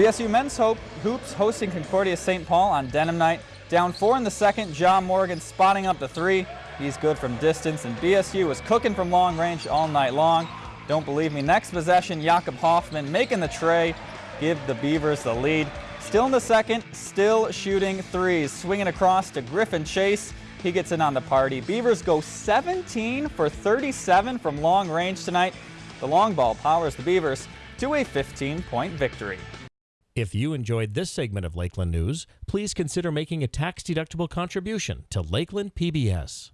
BSU men's hope, hoops hosting Concordia St. Paul on denim night. Down four in the second, John Morgan spotting up the three. He's good from distance, and BSU was cooking from long range all night long. Don't believe me. Next possession, Jakob Hoffman making the trey, give the Beavers the lead. Still in the second, still shooting threes, swinging across to Griffin Chase. He gets in on the party. Beavers go 17 for 37 from long range tonight. The long ball powers the Beavers to a 15-point victory. If you enjoyed this segment of Lakeland News, please consider making a tax-deductible contribution to Lakeland PBS.